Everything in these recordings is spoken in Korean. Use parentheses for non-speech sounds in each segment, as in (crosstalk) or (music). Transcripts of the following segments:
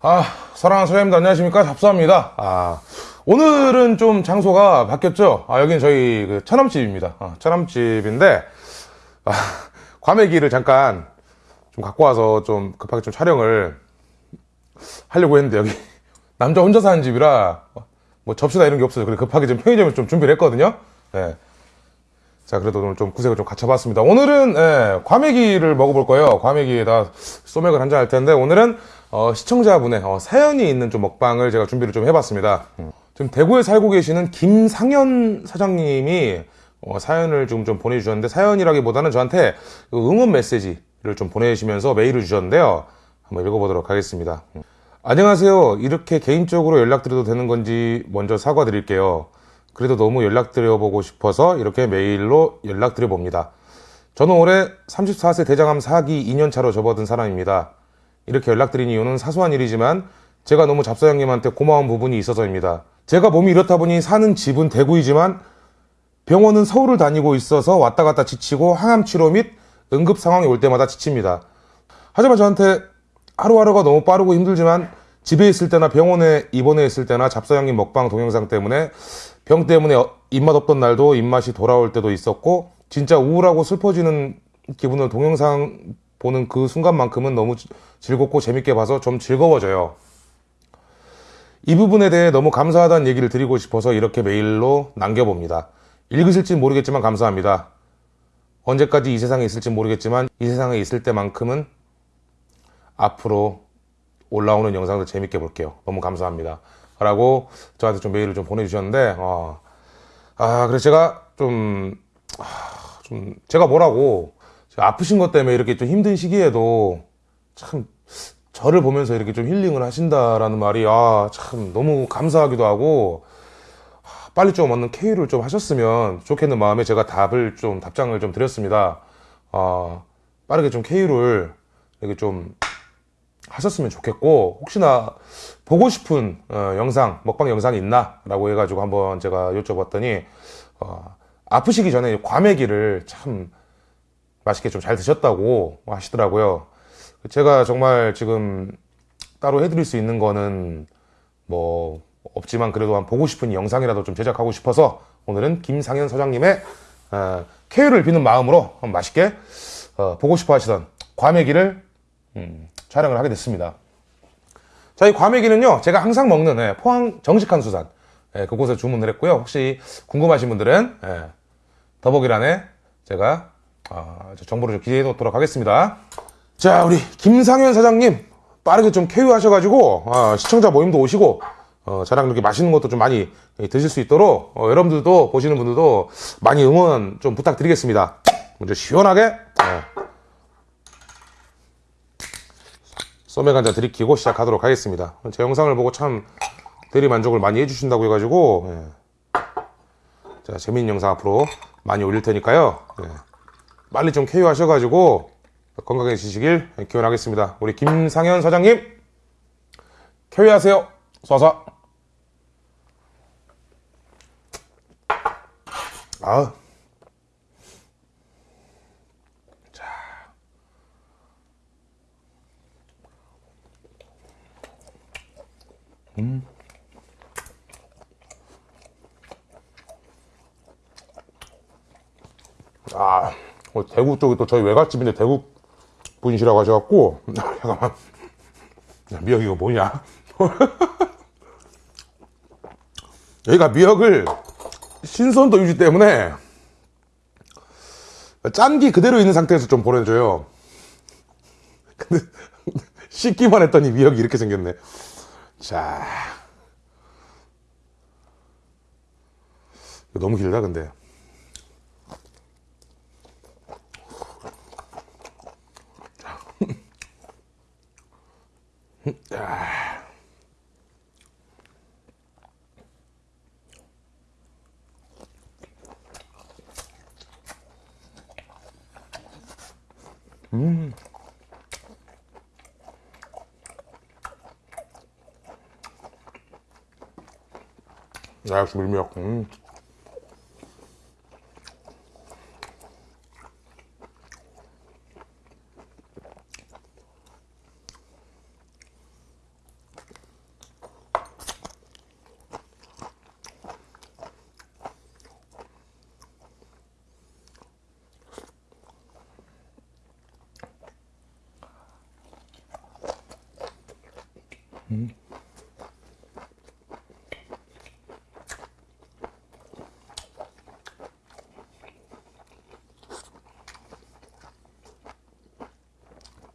아, 사랑하는 소장님들 안녕하십니까? 잡수합니다. 아, 오늘은 좀 장소가 바뀌었죠? 아, 여기는 저희 그 처남집입니다. 아, 처남집인데, 아, 과메기를 잠깐 좀 갖고 와서 좀 급하게 좀 촬영을 하려고 했는데, 여기 남자 혼자 사는 집이라 뭐 접시나 이런 게 없어요. 그래서 급하게 좀 편의점을 좀 준비를 했거든요. 예. 자, 그래도 오늘 좀 구색을 좀 갖춰봤습니다. 오늘은, 예, 과메기를 먹어볼 거예요. 과메기에다 소맥을 한 잔 할 텐데, 오늘은, 어, 시청자분의 어, 사연이 있는 좀 먹방을 제가 준비를 좀 해봤습니다. 음. 지금 대구에 살고 계시는 김상현 사장님이 어, 사연을 좀, 좀 보내주셨는데, 사연이라기보다는 저한테 그 응원 메시지를 좀 보내주시면서 메일을 주셨는데요. 한번 읽어보도록 하겠습니다. 음. 안녕하세요. 이렇게 개인적으로 연락드려도 되는 건지 먼저 사과드릴게요. 그래도 너무 연락드려보고 싶어서 이렇게 메일로 연락드려봅니다. 저는 올해 34세 대장암 4기 2년차로 접어든 사람입니다. 이렇게 연락드린 이유는 사소한 일이지만 제가 너무 잡사장님한테 고마운 부분이 있어서입니다. 제가 몸이 이렇다 보니 사는 집은 대구이지만 병원은 서울을 다니고 있어서 왔다 갔다 지치고 항암 치료 및 응급 상황이 올 때마다 지칩니다. 하지만 저한테 하루하루가 너무 빠르고 힘들지만 집에 있을 때나 병원에 입원해 있을 때나 잡사장님 먹방 동영상 때문에 병 때문에 어- 입맛 없던 날도 입맛이 돌아올 때도 있었고 진짜 우울하고 슬퍼지는 기분을 동영상 보는 그 순간만큼은 너무 지- 즐겁고 재밌게 봐서 좀 즐거워져요. 이 부분에 대해 너무 감사하다는 얘기를 드리고 싶어서 이렇게 메일로 남겨봅니다. 읽으실지 모르겠지만 감사합니다. 언제까지 이 세상에 있을지 모르겠지만 이 세상에 있을 때만큼은 앞으로 올라오는 영상들 재밌게 볼게요. 너무 감사합니다. 라고 저한테 좀 메일을 좀 보내주셨는데, 어, 아, 그래서 제가 좀, 아, 좀, 제가 뭐라고, 제가 아프신 것 때문에 이렇게 좀 힘든 시기에도 참, 저를 보면서 이렇게 좀 힐링을 하신다라는 말이, 아, 참, 너무 감사하기도 하고, 아, 빨리 좀 얻는 KU를 좀 하셨으면 좋겠는 마음에 제가 답을 좀, 답장을 좀 드렸습니다. 아, 빠르게 좀 KU를 이렇게 좀 하셨으면 좋겠고 혹시나 보고 싶은 어, 영상 먹방 영상이 있나 라고 해가지고 한번 제가 여쭤봤더니 어, 아프시기 전에 과메기를 참 맛있게 좀 잘 드셨다고 하시더라고요. 제가 정말 지금 따로 해드릴 수 있는 거는 뭐 없지만 그래도 한 보고 싶은 영상이라도 좀 제작하고 싶어서 오늘은 김상현 사장님의 어, 쾌유를 비는 마음으로 한번 맛있게 어, 보고 싶어 하시던 과메기를 음, 촬영을 하게 됐습니다. 자, 이 과메기는요, 제가 항상 먹는 예, 포항 정식한 수산 예, 그곳에 주문을 했고요. 혹시 궁금하신 분들은 예, 더보기란에 제가 아, 저 정보를 좀 기재해 놓도록 하겠습니다. 자, 우리 김상현 사장님 빠르게 좀 쾌유하셔가지고 아, 시청자 모임도 오시고 어, 저랑 이렇게 맛있는 것도 좀 많이 예, 드실 수 있도록 어, 여러분들도 보시는 분들도 많이 응원 좀 부탁드리겠습니다. 먼저 시원하게 예, 소맥 한잔 들이키고 시작하도록 하겠습니다. 제 영상을 보고 참 대리 만족을 많이 해주신다고 해가지고 예. 자 재밌는 영상 앞으로 많이 올릴 테니까요. 예. 빨리 좀 쾌유 하셔가지고 건강해지시길 기원하겠습니다. 우리 김상현 사장님 쾌유하세요. 쏴쏴. 아. 아, 어, 대구 쪽이 또 저희 외갓집인데 대구 분이시라고 하셔갖고, 잠깐만. 야, 미역 이거 뭐냐? (laughs) 여기가 미역을 신선도 유지 때문에 짠기 그대로 있는 상태에서 좀 보내줘요. 근데 (laughs) 씻기만 했더니 미역이 이렇게 생겼네. 자. 너무 길다, 근데. 아, 역시 밀미역. 음.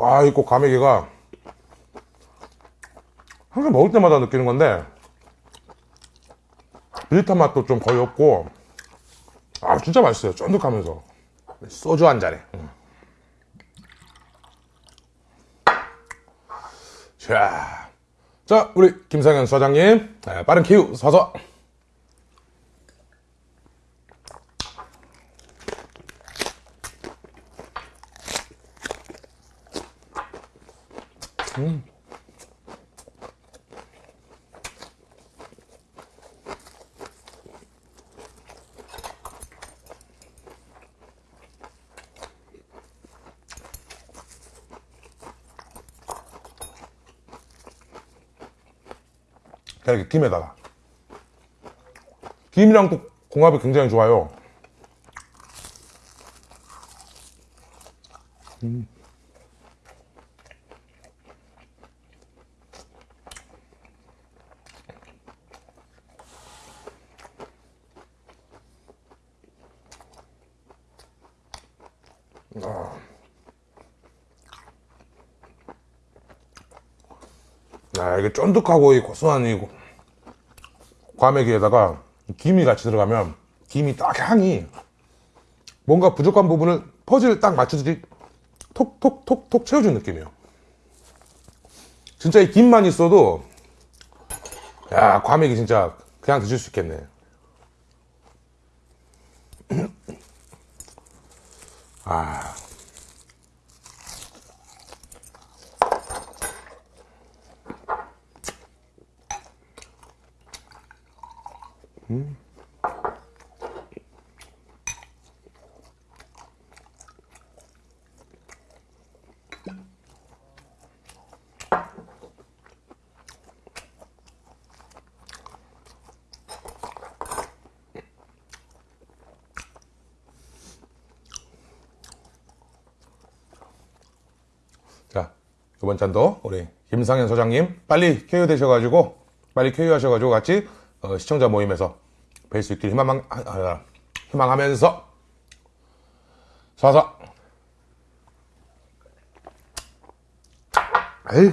와, 이꼭 과메기가 항상 먹을 때마다 느끼는 건데 비릿한 맛도 좀 거의 없고 아 진짜 맛있어요. 쫀득하면서. 소주 한 잔에. 음. 자, 자 우리 김상현 사장님 네, 빠른 키우 서서 자, 이렇게 김에다가 김이랑 또 궁합이 굉장히 좋아요. 음. 아, 이게 쫀득하고 이 고소한 이 과메기에다가 김이 같이 들어가면 김이 딱 향이 뭔가 부족한 부분을 퍼즐을 딱 맞추듯이 톡톡톡톡 채워준 느낌이에요. 진짜 이 김만 있어도 야 과메기 진짜 그냥 드실 수 있겠네. 아. 자, 이번 잔도 우리 김상현 소장님 빨리 쾌유 되셔가지고 빨리 쾌유하셔가지고 같이 어, 시청자 모임에서 뵐 수 있길 희망, 아, 아, 희망하면서 쏴서. 에이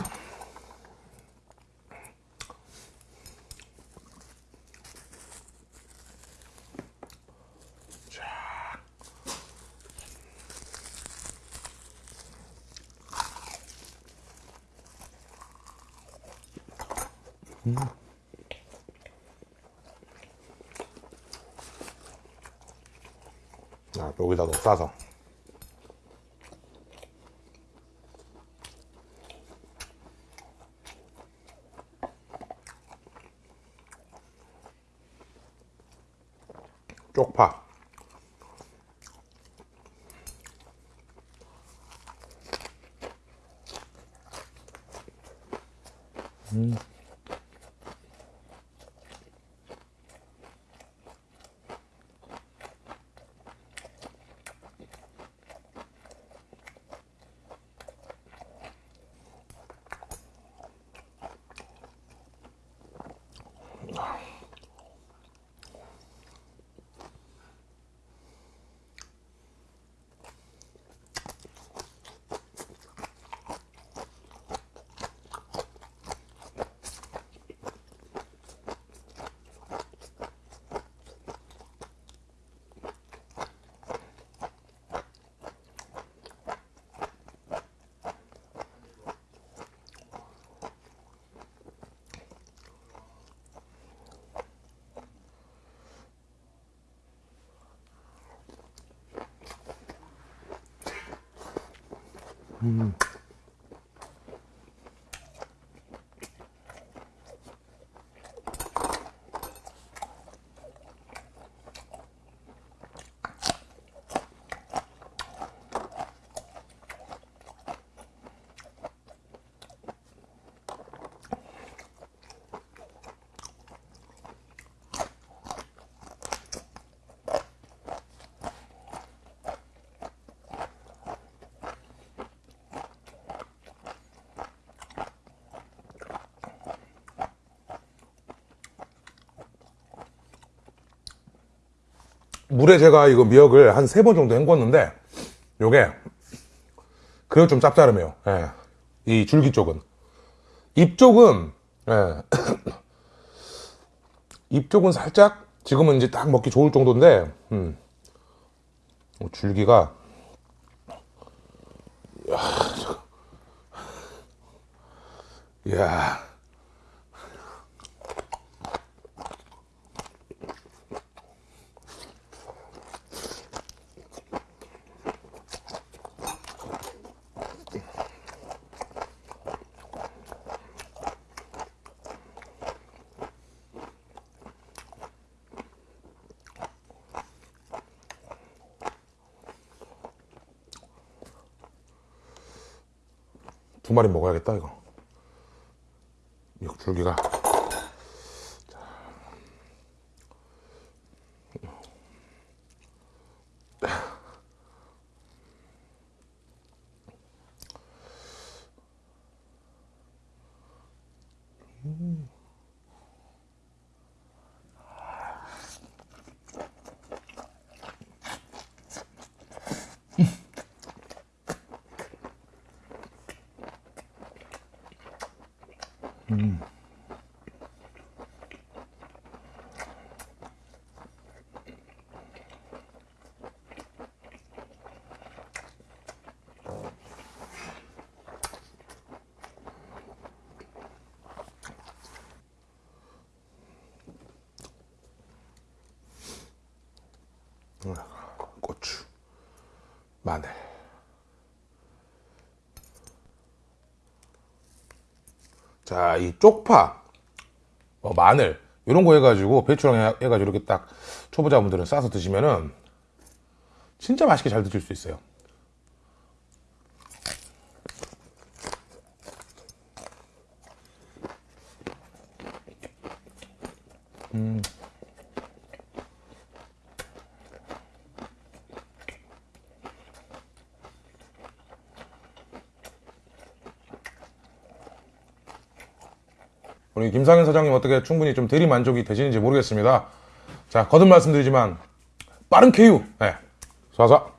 자, 여기다 좀 싸서 Mm. 물에 제가 이거 미역을 한 세 번 정도 헹궜는데 요게 그래도 좀 짭짤하네요. 예. 이 줄기 쪽은 잎 쪽은 예. (coughs) 잎 쪽은 살짝 지금은 이제 딱 먹기 좋을 정도인데 음. 어, 줄기가 이야, 마리 먹어야겠다 이거. 미역 줄기가 고추 마늘. 자 이 쪽파 어, 마늘 이런 거 해가지고 배추랑 해- 해가지고 이렇게 딱 초보자분들은 싸서 드시면은 진짜 맛있게 잘 드실 수 있어요 우리 김상현 사장님 어떻게 충분히 좀 대리 만족이 되시는지 모르겠습니다. 자, 거듭 말씀드리지만 빠른 KU. 네. 쏴쏴.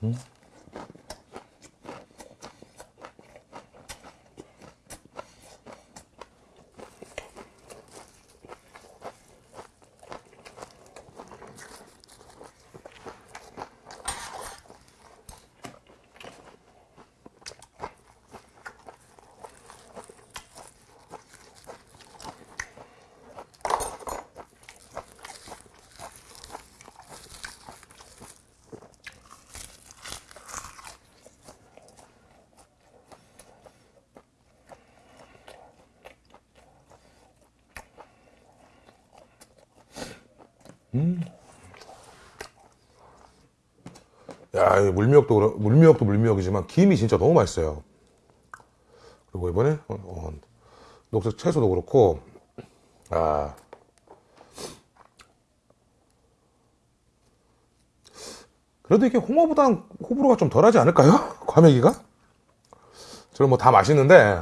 공 야, 이 물미역도, 물미역도 물미역이지만 김이 진짜 너무 맛있어요. 그리고 이번에 어, 어, 녹색 채소도 그렇고, 아. 그래도 이게 홍어보단 호불호가 좀 덜하지 않을까요? (laughs) 과메기가? 저는 뭐 다 맛있는데,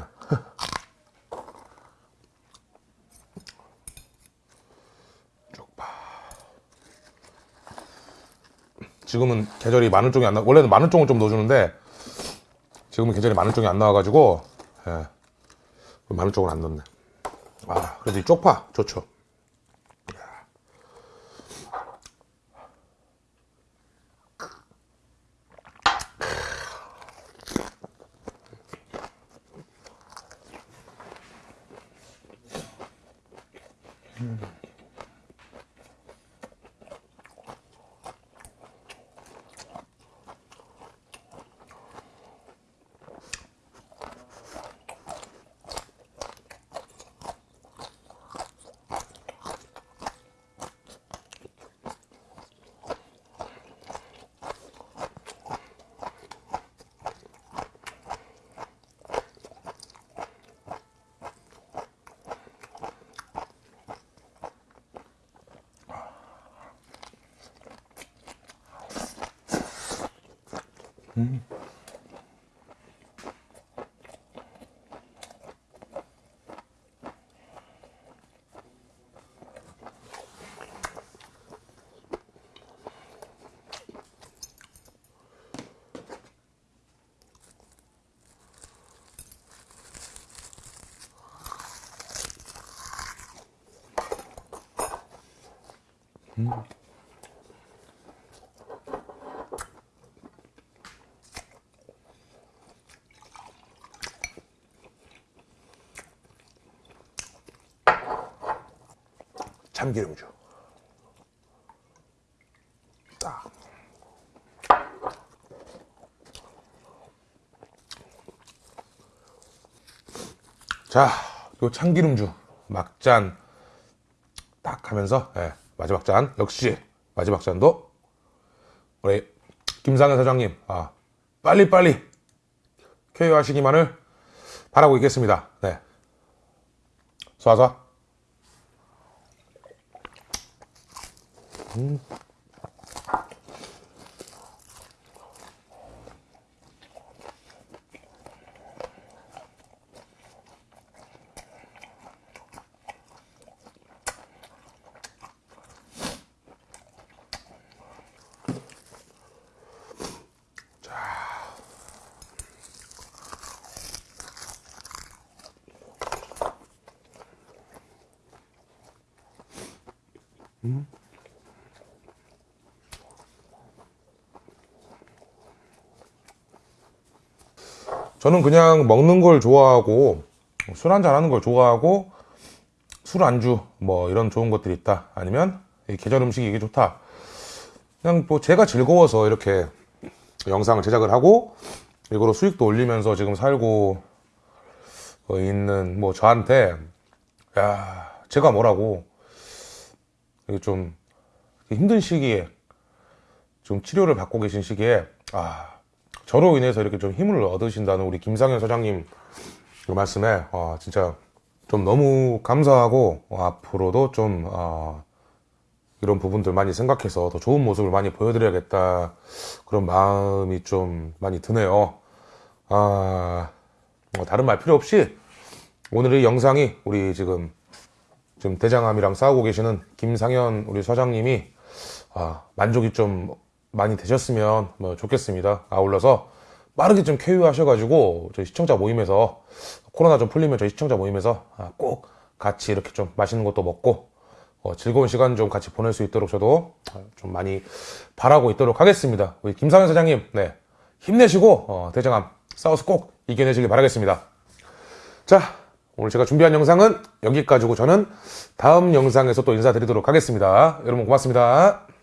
지금은 계절이 마늘종이 안 나, 원래는 마늘종을 좀 넣어주는데, 지금은 계절이 마늘종이 안 나와가지고, 예. 마늘종을 안 넣네. 아, 그래도 이 쪽파 좋죠. 음. 음. 참기름주. 딱. 자, 요 참기름주 막잔 딱 하면서 예, 마지막 잔 역시 마지막 잔도 우리 김상현 사장님 아, 빨리빨리 쾌유하시기만을 바라고 있겠습니다. 네. 쏴쏴. 嗯 저는 그냥 먹는 걸 좋아하고 술 한잔 하는 걸 좋아하고 술 안주 뭐 이런 좋은 것들이 있다. 아니면 이 계절 음식이 이게 좋다. 그냥 뭐 제가 즐거워서 이렇게 영상을 제작을 하고 이거로 수익도 올리면서 지금 살고 어, 있는 뭐 저한테 야 제가 뭐라고. 이게 좀 힘든 시기에 좀 치료를 받고 계신 시기에 아 저로 인해서 이렇게 좀 힘을 얻으신다는 우리 김상현 사장님 그 말씀에 아, 진짜 좀 너무 감사하고 어, 앞으로도 좀 어, 이런 부분들 많이 생각해서 더 좋은 모습을 많이 보여드려야겠다 그런 마음이 좀 많이 드네요. 아, 뭐 다른 말 필요 없이 오늘의 영상이 우리 지금 지금 대장암이랑 싸우고 계시는 김상현 우리 사장님이 아, 만족이 좀 많이 되셨으면 뭐 좋겠습니다. 아울러서 빠르게 좀 쾌유 하셔가지고 저희 시청자 모임에서 코로나 좀 풀리면 저희 시청자 모임에서 아, 꼭 같이 이렇게 좀 맛있는 것도 먹고 어, 즐거운 시간 좀 같이 보낼 수 있도록 저도 좀 많이 바라고 있도록 하겠습니다. 우리 김상현 사장님, 네 힘내시고 어, 대장암 싸워서 꼭 이겨내시길 바라겠습니다. 자, 오늘 제가 준비한 영상은 여기까지고 저는 다음 영상에서 또 인사드리도록 하겠습니다. 여러분 고맙습니다.